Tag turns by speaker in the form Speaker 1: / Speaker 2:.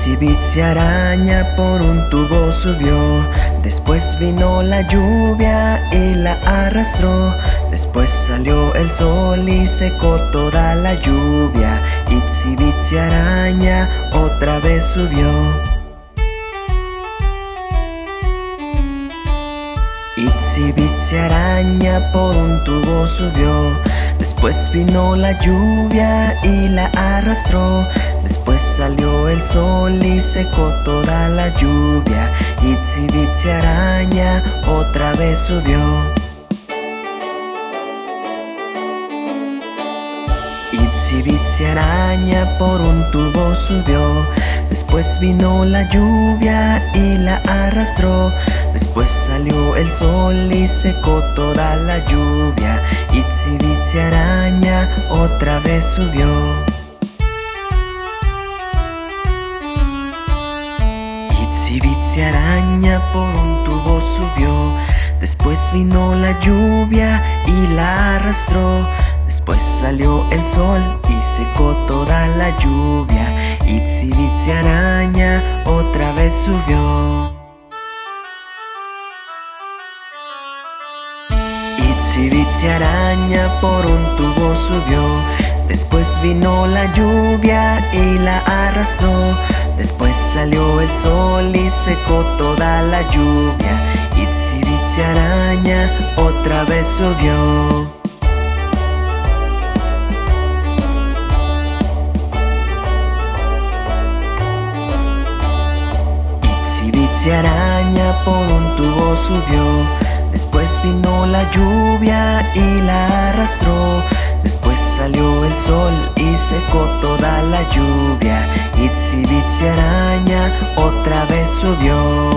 Speaker 1: Itsy Bitsy araña por un tubo subió. Después vino la lluvia y la arrastró. Después salió el sol y secó toda la lluvia. Itsy araña otra vez subió. Itsy araña por un tubo subió. Después vino la lluvia y la arrastró Después salió el sol y secó toda la lluvia. Bitsy araña otra vez subió. Bitsy araña por un tubo subió. Después vino la lluvia y la arrastró. Después salió el sol y secó toda la lluvia. Bitsy araña otra vez subió Bitsy araña por un tubo subió. Después vino la lluvia y la arrastró. Después salió el sol y secó toda la lluvia. Itsy Bitsy araña otra vez subió. Itsy Bitsy araña por un tubo subió. Después vino la lluvia y la arrastró Después salió el sol y secó toda la lluvia. Bitsy araña otra vez subió Itsy Bitsy araña por un tubo subió Después vino la lluvia y la arrastró. Después salió el sol y secó toda la lluvia. Itsy Bitsy araña otra vez subió